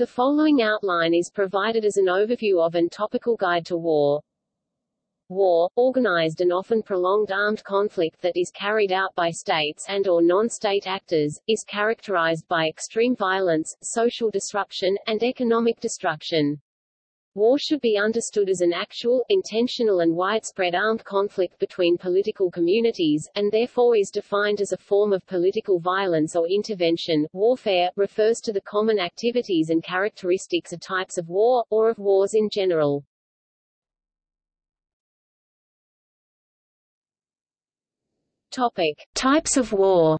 The following outline is provided as an overview of and topical guide to war. War, organized and often prolonged armed conflict that is carried out by states and or non-state actors, is characterized by extreme violence, social disruption, and economic destruction. War should be understood as an actual, intentional and widespread armed conflict between political communities, and therefore is defined as a form of political violence or intervention. Warfare, refers to the common activities and characteristics of types of war, or of wars in general. Topic. Types of war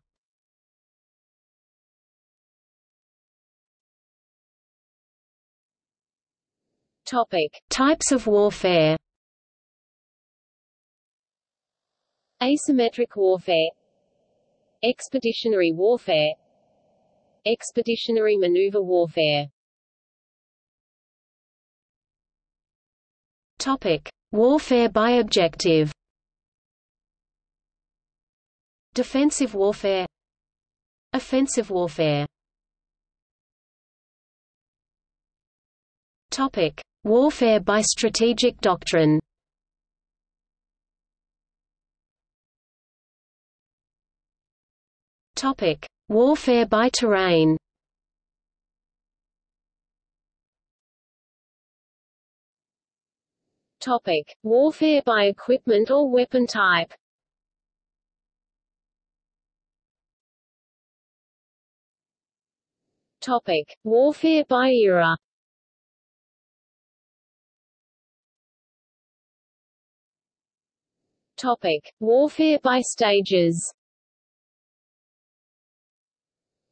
Topic. Types of warfare. Asymmetric warfare. Expeditionary warfare. Expeditionary maneuver warfare. Topic. Warfare by objective. Defensive warfare. Offensive warfare. Topic: Warfare by strategic doctrine. Topic: Warfare by terrain. Topic: Warfare by equipment or weapon type. Topic: Warfare by era. Topic: Warfare by stages.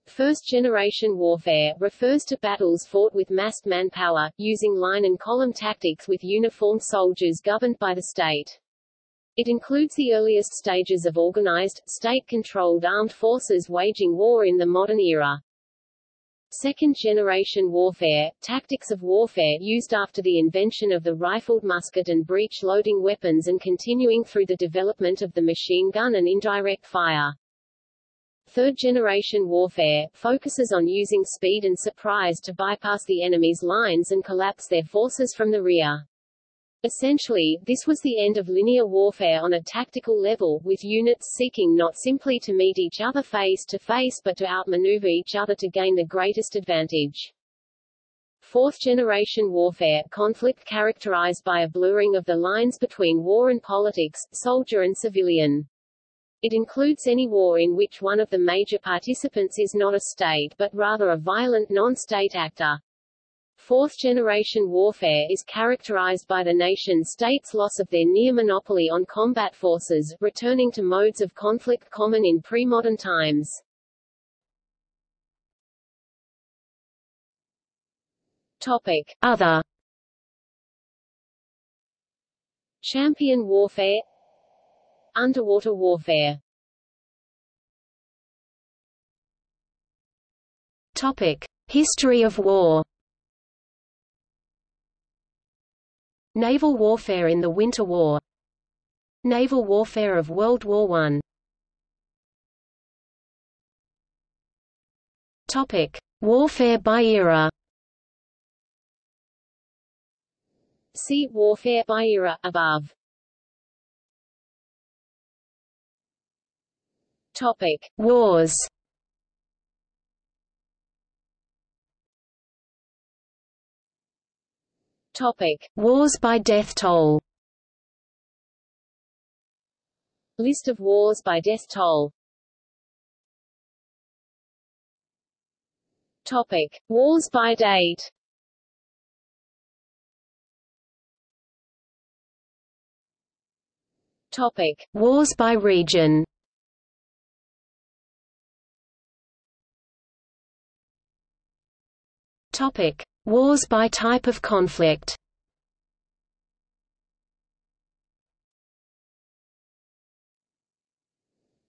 First-generation warfare, refers to battles fought with massed manpower, using line and column tactics with uniformed soldiers governed by the state. It includes the earliest stages of organized, state-controlled armed forces waging war in the modern era. Second-generation warfare, tactics of warfare used after the invention of the rifled musket and breech-loading weapons and continuing through the development of the machine gun and indirect fire. Third-generation warfare, focuses on using speed and surprise to bypass the enemy's lines and collapse their forces from the rear. Essentially, this was the end of linear warfare on a tactical level, with units seeking not simply to meet each other face to face but to outmaneuver each other to gain the greatest advantage. Fourth-generation warfare, conflict characterized by a blurring of the lines between war and politics, soldier and civilian. It includes any war in which one of the major participants is not a state but rather a violent non-state actor. Fourth-generation warfare is characterized by the nation-state's loss of their near monopoly on combat forces, returning to modes of conflict common in pre-modern times. Topic. Other Champion warfare Underwater warfare Topic. History of war Naval warfare in the Winter War Naval warfare of World War I Topic: Warfare by era. See warfare by era above. Topic: Wars. Topic: Wars by death toll. List of wars by death toll. Topic: Wars by date. Topic: Wars by region. Topic: Wars by type of conflict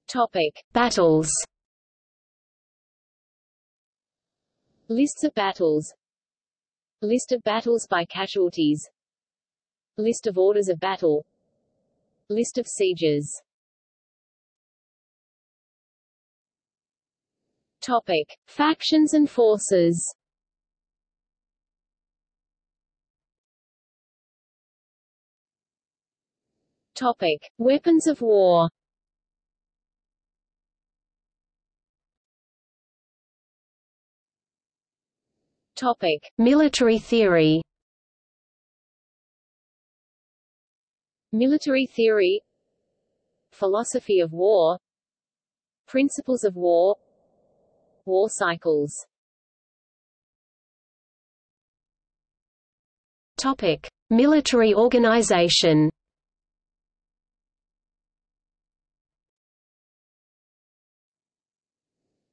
Topic: Battles. Lists of battles. List of battles by casualties. List of orders of battle. List of sieges. Topic: Factions and forces. Topic. Weapons of war Topic. Military theory Military theory Philosophy of war Principles of war War cycles Topic. Military organization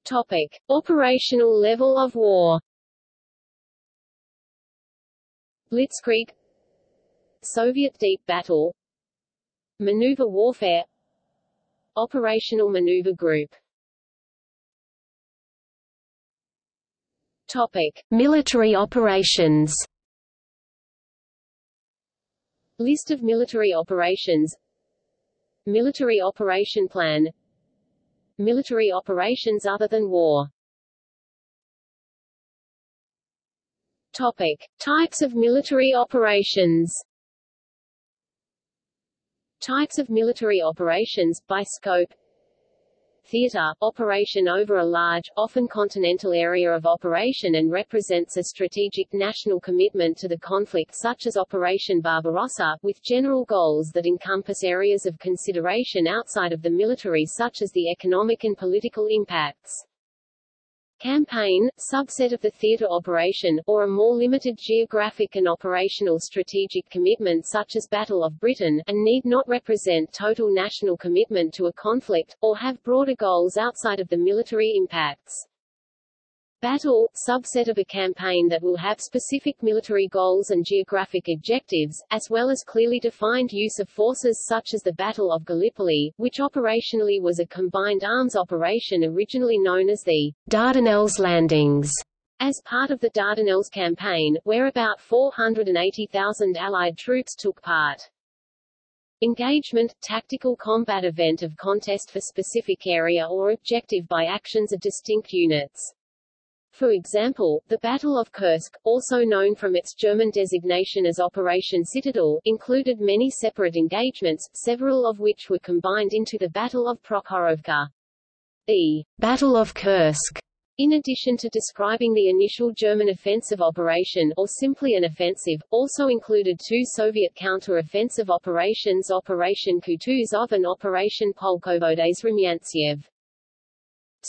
Topic. Operational level of war. Blitzkrieg. Soviet deep battle. Maneuver warfare. Operational maneuver group. Topic. Military operations. List of military operations. Military operation plan Military operations other than war. Topic. Types of military operations. Types of military operations, by scope Theater, operation over a large, often continental area of operation and represents a strategic national commitment to the conflict such as Operation Barbarossa, with general goals that encompass areas of consideration outside of the military such as the economic and political impacts. Campaign, subset of the theatre operation, or a more limited geographic and operational strategic commitment such as Battle of Britain, and need not represent total national commitment to a conflict, or have broader goals outside of the military impacts. Battle, subset of a campaign that will have specific military goals and geographic objectives, as well as clearly defined use of forces such as the Battle of Gallipoli, which operationally was a combined arms operation originally known as the Dardanelles Landings. As part of the Dardanelles campaign, where about 480,000 Allied troops took part. Engagement, tactical combat event of contest for specific area or objective by actions of distinct units. For example, the Battle of Kursk, also known from its German designation as Operation Citadel, included many separate engagements, several of which were combined into the Battle of Prokhorovka. The Battle of Kursk in addition to describing the initial German offensive operation or simply an offensive, also included two Soviet counter-offensive operations Operation Kutuzov and Operation Polkovodets Rumyantsev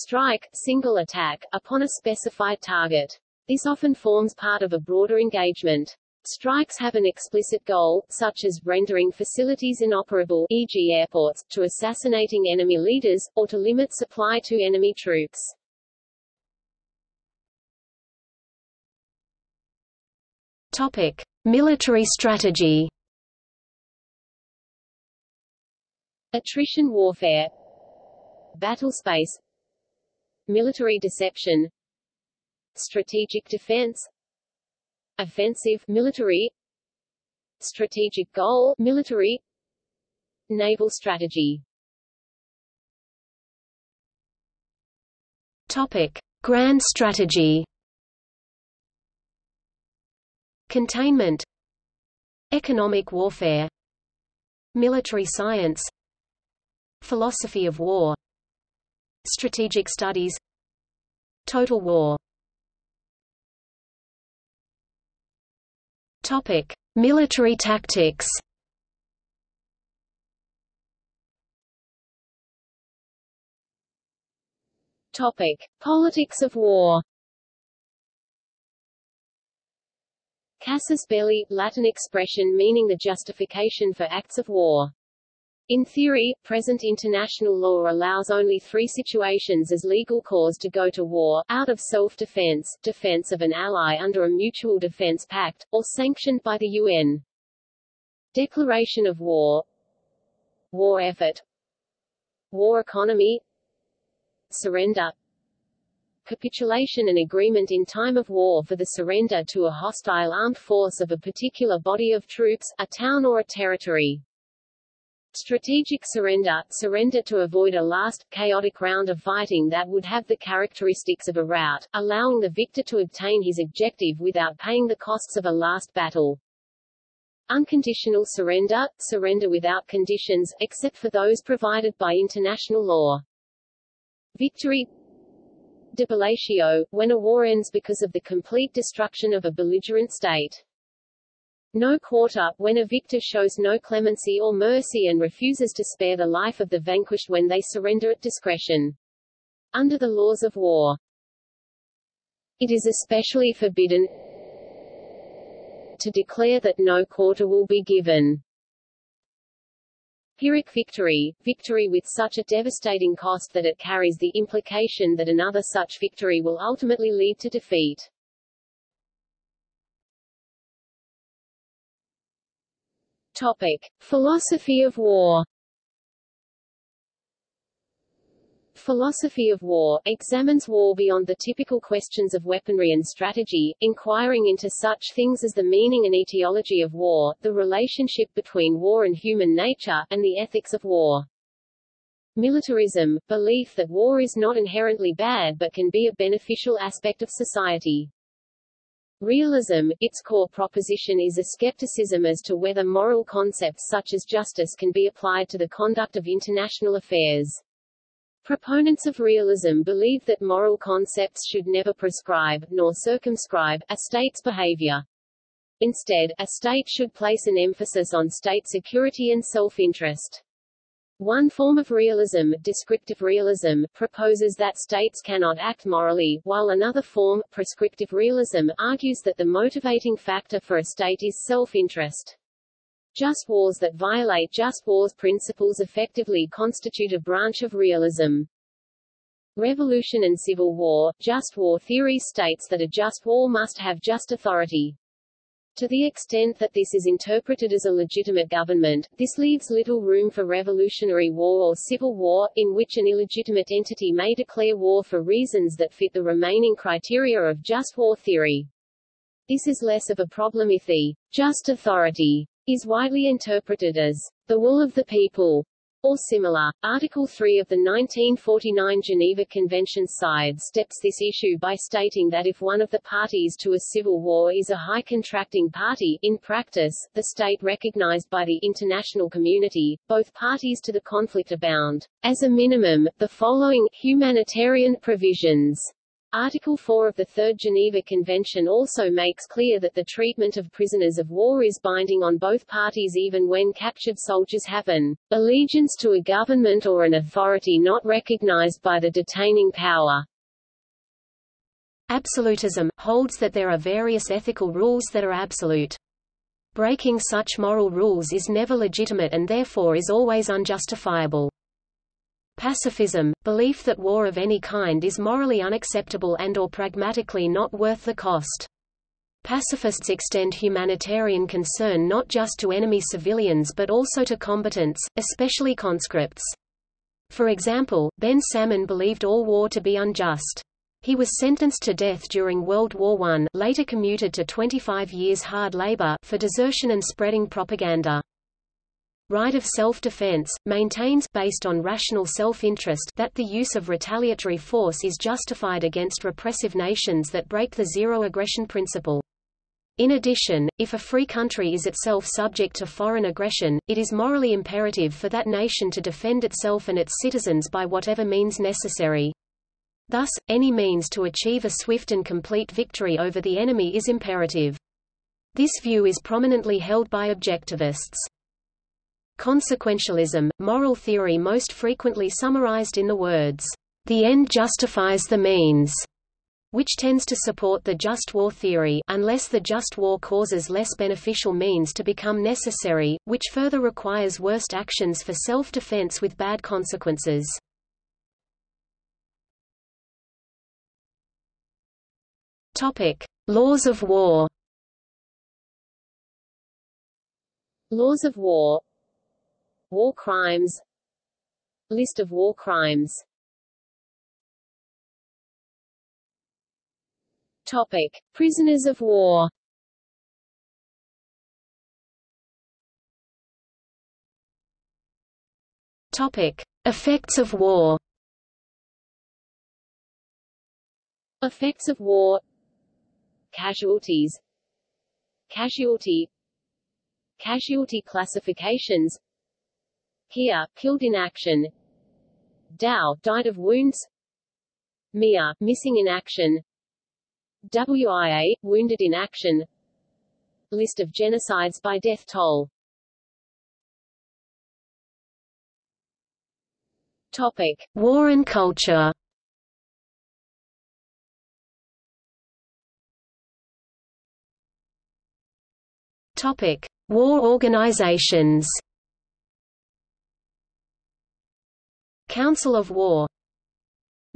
strike, single attack, upon a specified target. This often forms part of a broader engagement. Strikes have an explicit goal, such as rendering facilities inoperable e.g. airports, to assassinating enemy leaders, or to limit supply to enemy troops. Topic. Military strategy Attrition warfare Battle space military deception strategic defense offensive military strategic goal military naval strategy. Topic. Grand strategy. Containment. Economic warfare. Military science. Philosophy of war. Strategic studies Total war Topic. Military tactics Topic. Politics of war Casus belli, Latin expression meaning the justification for acts of war. In theory, present international law allows only three situations as legal cause to go to war, out of self-defense, defense of an ally under a mutual defense pact, or sanctioned by the UN. Declaration of war War effort War economy Surrender Capitulation and agreement in time of war for the surrender to a hostile armed force of a particular body of troops, a town or a territory. Strategic surrender – surrender to avoid a last, chaotic round of fighting that would have the characteristics of a rout, allowing the victor to obtain his objective without paying the costs of a last battle. Unconditional surrender, surrender without conditions, except for those provided by international law. Victory Debellatio, when a war ends because of the complete destruction of a belligerent state. No quarter, when a victor shows no clemency or mercy and refuses to spare the life of the vanquished when they surrender at discretion. Under the laws of war. It is especially forbidden to declare that no quarter will be given. Pyrrhic victory, victory with such a devastating cost that it carries the implication that another such victory will ultimately lead to defeat. Topic. Philosophy of war Philosophy of war, examines war beyond the typical questions of weaponry and strategy, inquiring into such things as the meaning and etiology of war, the relationship between war and human nature, and the ethics of war. Militarism, belief that war is not inherently bad but can be a beneficial aspect of society. Realism, its core proposition is a skepticism as to whether moral concepts such as justice can be applied to the conduct of international affairs. Proponents of realism believe that moral concepts should never prescribe, nor circumscribe, a state's behavior. Instead, a state should place an emphasis on state security and self-interest. One form of realism, descriptive realism, proposes that states cannot act morally, while another form, prescriptive realism, argues that the motivating factor for a state is self-interest. Just wars that violate just wars principles effectively constitute a branch of realism. Revolution and Civil War, just war theory states that a just war must have just authority. To the extent that this is interpreted as a legitimate government, this leaves little room for revolutionary war or civil war, in which an illegitimate entity may declare war for reasons that fit the remaining criteria of just war theory. This is less of a problem if the just authority is widely interpreted as the will of the people or similar. Article 3 of the 1949 Geneva Convention sidesteps this issue by stating that if one of the parties to a civil war is a high contracting party, in practice, the state recognized by the international community, both parties to the conflict are bound, as a minimum, the following humanitarian provisions Article 4 of the Third Geneva Convention also makes clear that the treatment of prisoners of war is binding on both parties even when captured soldiers have an allegiance to a government or an authority not recognized by the detaining power. Absolutism, holds that there are various ethical rules that are absolute. Breaking such moral rules is never legitimate and therefore is always unjustifiable. Pacifism, belief that war of any kind is morally unacceptable and or pragmatically not worth the cost. Pacifists extend humanitarian concern not just to enemy civilians but also to combatants, especially conscripts. For example, Ben Salmon believed all war to be unjust. He was sentenced to death during World War I later commuted to 25 years hard labor for desertion and spreading propaganda right of self-defense, maintains based on rational self-interest that the use of retaliatory force is justified against repressive nations that break the zero-aggression principle. In addition, if a free country is itself subject to foreign aggression, it is morally imperative for that nation to defend itself and its citizens by whatever means necessary. Thus, any means to achieve a swift and complete victory over the enemy is imperative. This view is prominently held by objectivists. Consequentialism, moral theory most frequently summarized in the words, "...the end justifies the means", which tends to support the just war theory unless the just war causes less beneficial means to become necessary, which further requires worst actions for self-defense with bad consequences. Topic: Laws of war. Laws of war War crimes. List of war crimes. Topic. Prisoners of war. Topic. Effects of war. Effects of war. Casualties. Casualty. Casualty classifications Here, killed in action. Dao, died of wounds. Mia, missing in action. WIA, wounded in action. List of genocides by death toll. Topic. War and culture. Topic: War organizations. Council of War.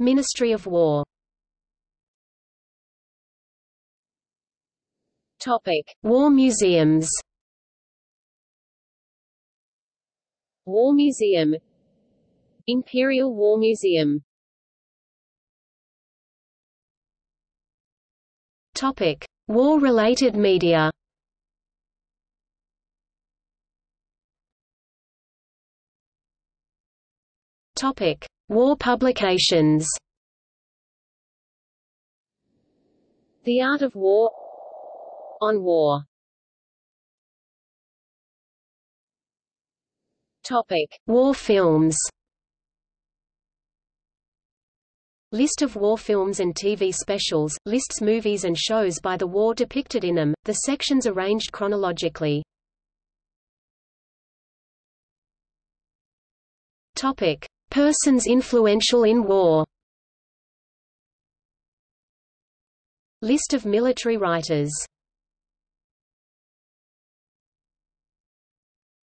Ministry of War. Topic: War museums. War Museum. Imperial War Museum. Topic: War-related media. Topic: War publications. The Art of War On War Topic: War films. List of war films and TV specials, lists movies and shows by the war depicted in them, the sections arranged chronologically. Topic: Persons influential in war. List of military writers.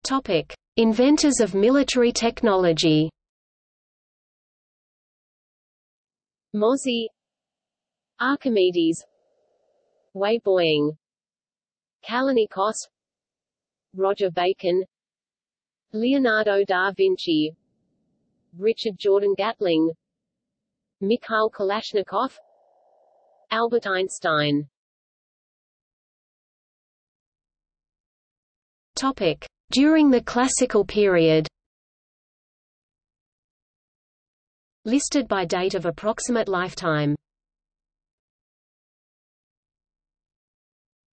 Topic: Inventors of military technology. Mozi. Archimedes. Weibo-Ing Kallinikos Roger Bacon. Leonardo da Vinci Richard Jordan Gatling Mikhail Kalashnikov Albert Einstein Topic: During the Classical period. Listed by date of approximate lifetime.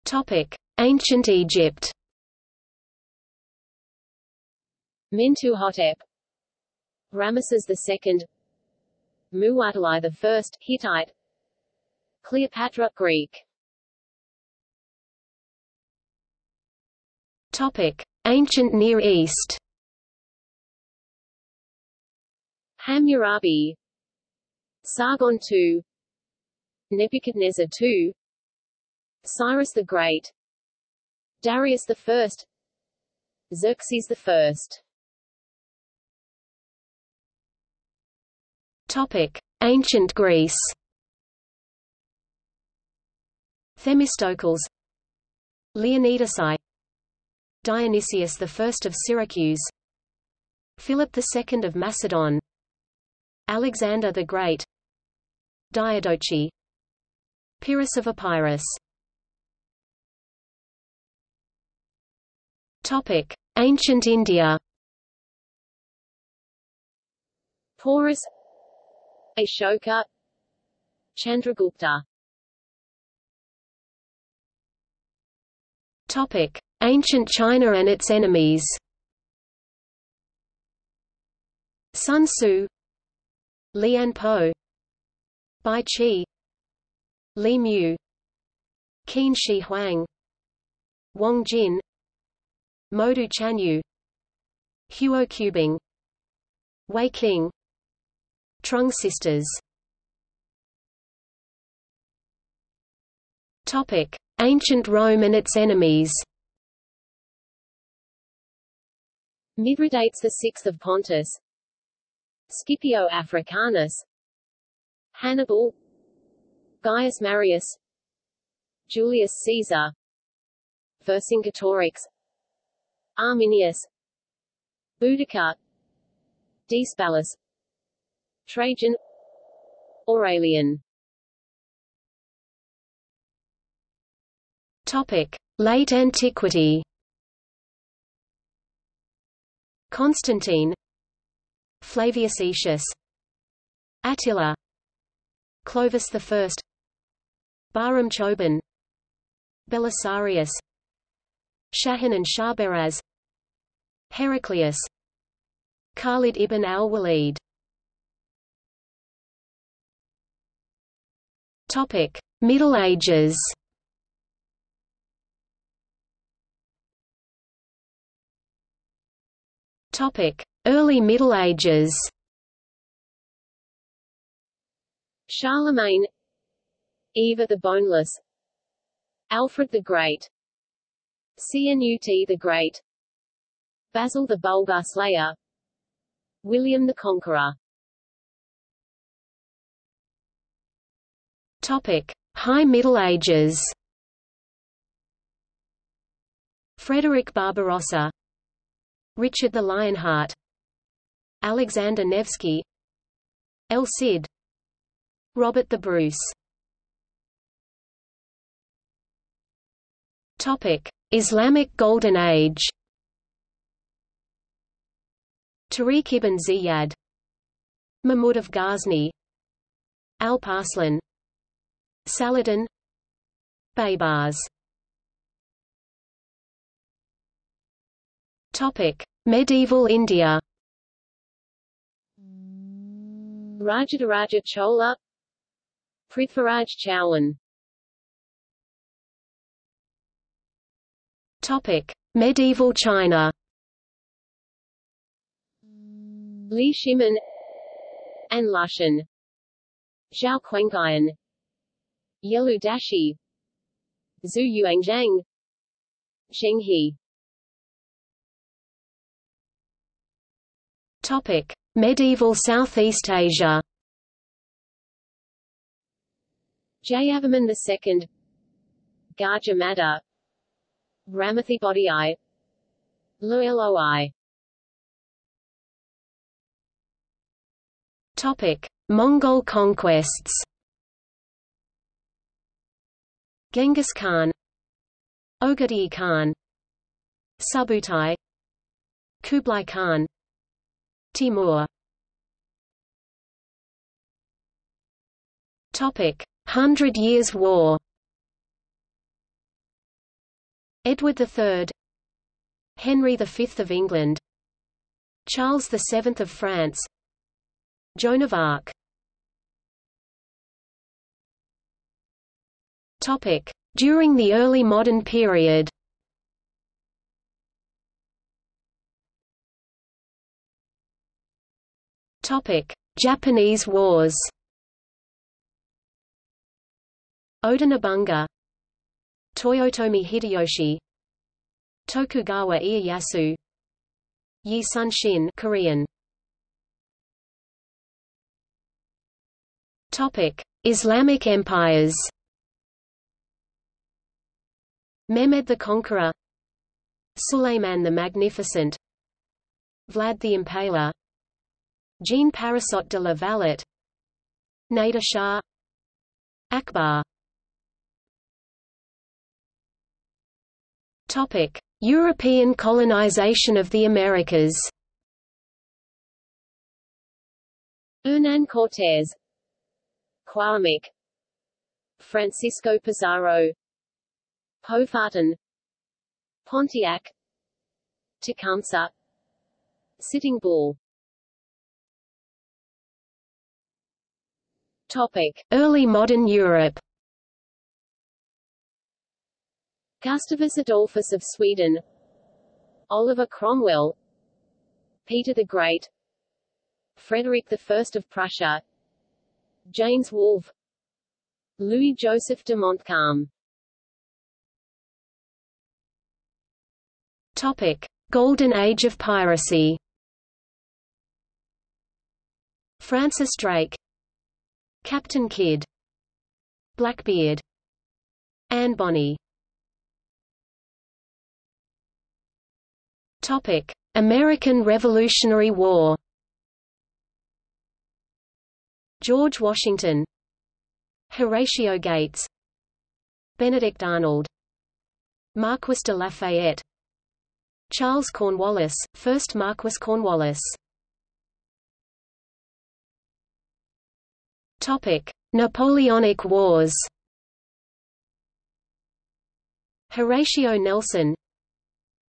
Topic: Ancient Egypt. Mentuhotep Ramesses II Muwatalli I Hittite Cleopatra Greek. Topic: Ancient Near East. Hammurabi Sargon II Nebuchadnezzar II Cyrus the Great Darius I Xerxes I Ancient Greece. Themistocles, Leonidas I, Dionysius I of Syracuse, Philip II of Macedon, Alexander the Great, Diadochi, Pyrrhus of Epirus. Topic: Ancient India. Porus Ashoka Chandragupta Topic: Ancient China and its enemies. Sun Tzu, Lian Po, Bai Qi, Li Mu, Qin Shi Huang, Wang Jian, Modou Chanyu, Huo Qubing, Wei Qing, Trung sisters. Ancient Rome and its enemies. Mithridates VI of Pontus. Scipio Africanus. Hannibal. Gaius Marius. Julius Caesar. Vercingetorix. Arminius. Boudicca. Decebalus Trajan. Aurelian. Topic: Late Antiquity. Constantine, Flavius Aetius, Attila, Clovis I, Bahram Choban, Belisarius, Shahin and Shahrbaraz Heraclius. Khalid ibn al-Walid Topic: Middle Ages. Topic: Early Middle Ages. Charlemagne Ivar the Boneless Alfred the Great Canute the Great Basil the Bulgar Slayer William the Conqueror High Middle Ages. Frederick Barbarossa, Richard the Lionheart, Alexander Nevsky, El Cid, Robert the Bruce. Topic: Islamic Golden Age. Tariq ibn Ziyad, Mahmud of Ghazni, Alp-Arslan, Saladin. Baybars. Topic: Medieval India. Rajadaraja Chola. Prithviraj Chauhan Topic: Medieval China. Li Shimin An Lushan. Zhao Quanqian Yelu Dashi. Zhu Yuanzhang. He Topic: Medieval Southeast Asia. Jayavarman II Gajah Mada Ramathibodi Lueloi Topic: Mongol conquests. Genghis Khan Ogedei Khan Subutai Kublai Khan Timur Topic: Hundred Years' War. Edward III, Henry V of England, Charles VII of France, Joan of Arc. During the early modern period. Japanese Wars. Oda Toyotomi Hideyoshi, Tokugawa Ieyasu, Yi Sun-shin Korean. Topic: Islamic empires. Mehmed the Conqueror Suleiman the Magnificent Vlad the Impaler Jean Parisot de la Valette Nader Shah Akbar Topic: European colonization of the Americas. Hernan Cortés Cuauhtémoc Francisco Pizarro Powhatan Pontiac Tecumseh Sitting Bull Topic: Early modern Europe. Gustavus Adolphus of Sweden, Oliver Cromwell, Peter the Great, Frederick I of Prussia, James Wolfe, Louis Joseph de Montcalm. Topic: Golden Age of piracy. Francis Drake, Captain Kidd, Blackbeard, Anne Bonny. Topic: American Revolutionary War. George Washington, Horatio Gates, Benedict Arnold, Marquis de Lafayette, Charles Cornwallis, 1st Marquis Cornwallis. Topic: Napoleonic Wars. Horatio Nelson,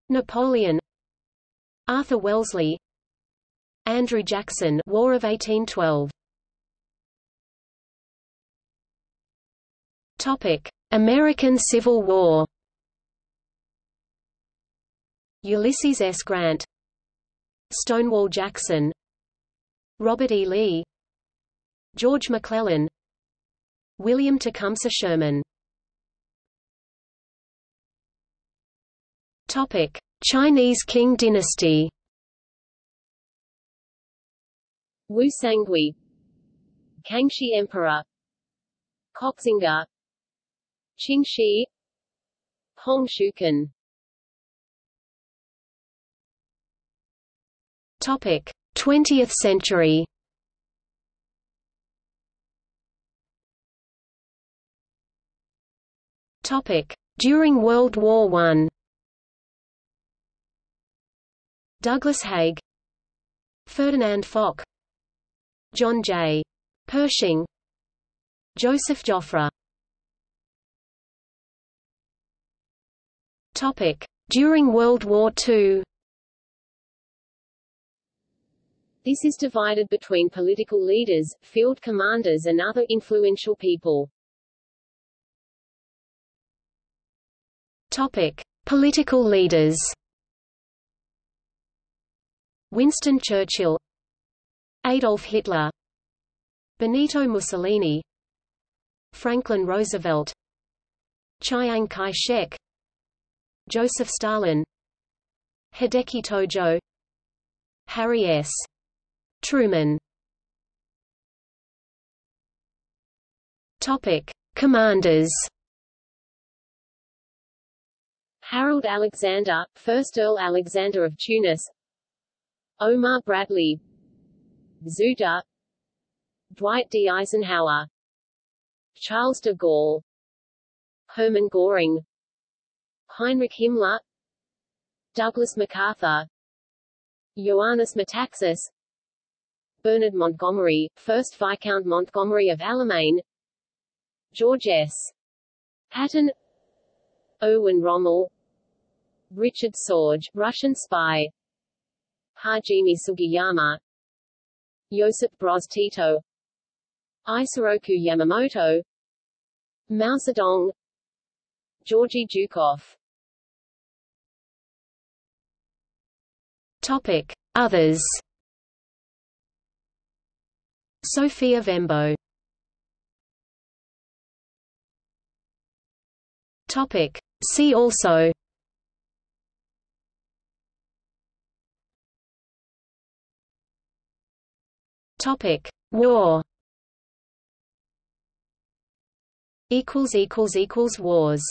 Napoleon. Arthur Wellesley. Andrew Jackson War of 1812 Topic American Civil War Ulysses S. Grant Stonewall Jackson Robert E. Lee George McClellan William Tecumseh Sherman Topic Chinese Qing dynasty Wu Sangui Kangxi Emperor Koxinga Qingxi Hong Shuken Topic. 20th century. Topic. During World War I Douglas Haig. Ferdinand Foch. John J. Pershing. Joseph Joffre. Topic. During World War II This is divided between political leaders, field commanders and other influential people. Topic: Political leaders. Winston Churchill, Adolf Hitler, Benito Mussolini, Franklin Roosevelt, Chiang Kai-shek, Joseph Stalin, Hideki Tojo, Harry S. Truman. Topic: Commanders. Harold Alexander, 1st Earl Alexander of Tunis. Omar Bradley. Zhu De. Dwight D. Eisenhower. Charles de Gaulle. Hermann Göring. Heinrich Himmler. Douglas MacArthur. Ioannis Metaxas Bernard Montgomery, 1st Viscount Montgomery of Alamein George S. Patton. Erwin Rommel. Richard Sorge, Russian spy. Hajime Sugiyama. Josip Broz Tito. Isoroku Yamamoto. Mao Zedong. Georgy Zhukov Topic. Others Sophia Vembo Topic. See also Topic. War equals equals equals wars